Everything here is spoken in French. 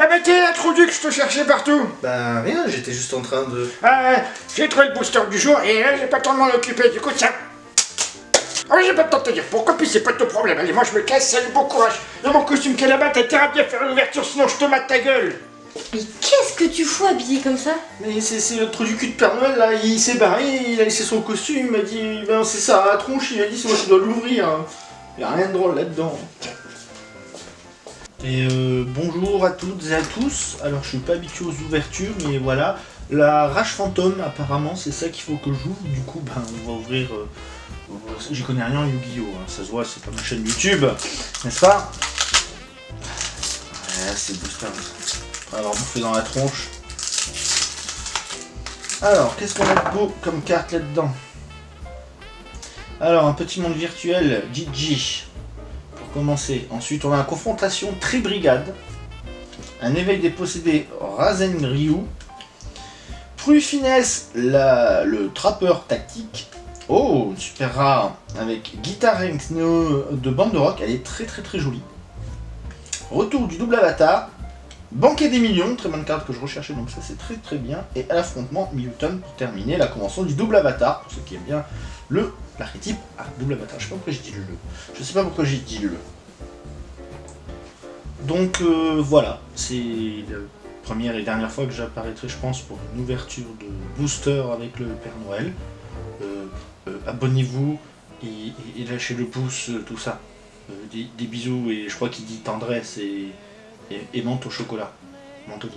Eh ben t'es introduit que je te cherchais partout Bah rien, j'étais juste en train de... Ah, j'ai trouvé le booster du jour et là j'ai pas le temps de m'en occuper, du coup ça... Ah oui, j'ai pas le temps de te dire pourquoi, puis c'est pas ton problème. Allez, moi je me casse, salut, bon courage. Dans mon costume qui est là-bas, t'as intérêt à bien faire une ouverture, sinon je te mate ta gueule. Mais qu'est-ce que tu fous habillé comme ça? Mais c'est c'est le trou du cul de Père Noël là, il s'est barré, il a laissé son costume, il m'a dit, ben c'est ça, à la tronche, il m'a dit c'est moi qui dois l'ouvrir. Il y a rien de drôle là-dedans. Et euh, bonjour à toutes et à tous. Alors je suis pas habitué aux ouvertures, mais voilà. La rage fantôme, apparemment, c'est ça qu'il faut que j'ouvre. Du coup, ben on va ouvrir. euh, J'y connais rien en Yu-Gi-Oh! hein. Ça se voit, c'est pas ma chaîne YouTube, n'est-ce pas? Ouais, c'est booster. On va avoir bouffé dans la tronche. Alors, qu'est-ce qu'on a de beau comme carte là-dedans? Alors, un petit monde virtuel, Gigi, commencer. Ensuite, on a une confrontation Tri-Brigade. Un éveil des possédés, Razen Ryu. La- le trappeur tactique. Oh, super rare, avec guitare de bande de rock, elle est très très très jolie. Retour du double avatar, Banquet des millions, très bonne carte que je recherchais, donc ça c'est très très bien. Et à l'affrontement, Milton pour terminer la convention du double avatar, pour ceux qui aiment bien le l'archétype à double avatar. Je sais pas pourquoi j'ai dit le. Je sais pas pourquoi j'ai dit le. Donc euh, voilà, c'est la première et dernière fois que j'apparaîtrai, je pense, pour une ouverture de booster avec le Père Noël. Euh, euh, Abonnez-vous et, lâchez le pouce, tout ça. Des bisous et je crois qu'il dit tendresse et, et, et au chocolat. Menthe au